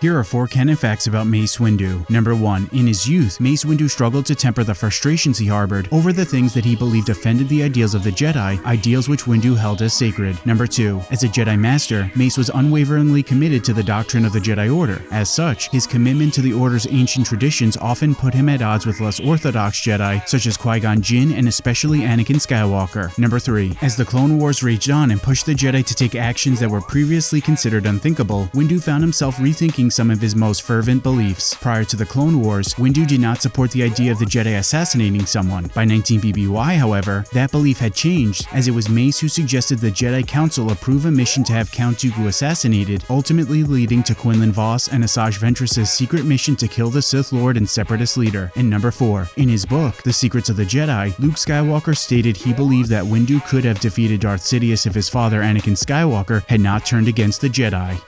Here are four canon facts about Mace Windu. Number 1. In his youth, Mace Windu struggled to temper the frustrations he harbored over the things that he believed offended the ideals of the Jedi, ideals which Windu held as sacred. Number 2. As a Jedi Master, Mace was unwaveringly committed to the doctrine of the Jedi Order. As such, his commitment to the Order's ancient traditions often put him at odds with less orthodox Jedi, such as Qui-Gon Jinn and especially Anakin Skywalker. Number 3. As the Clone Wars raged on and pushed the Jedi to take actions that were previously considered unthinkable, Windu found himself rethinking some of his most fervent beliefs. Prior to the Clone Wars, Windu did not support the idea of the Jedi assassinating someone. By 19 BBY, however, that belief had changed, as it was Mace who suggested the Jedi Council approve a mission to have Count Dooku assassinated, ultimately leading to Quinlan Vos and Asajj Ventress' secret mission to kill the Sith Lord and Separatist leader. And number 4. In his book, The Secrets of the Jedi, Luke Skywalker stated he believed that Windu could have defeated Darth Sidious if his father Anakin Skywalker had not turned against the Jedi.